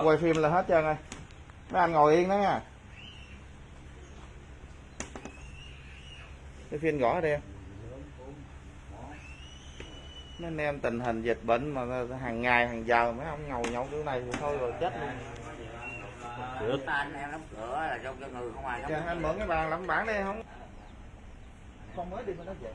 quay phim là hết trơn rồi. Mấy anh ngồi yên đó nha. Cái phim gõ đây mấy anh em tình hình dịch bệnh mà hàng ngày hàng giờ mấy ông ngồi nhậu kiểu này thì thôi rồi chết luôn. Được. Anh em đóng cửa là cho cho người không ai đóng anh mượn cái bàn làm bản đây không. Con mới đi mà nó về.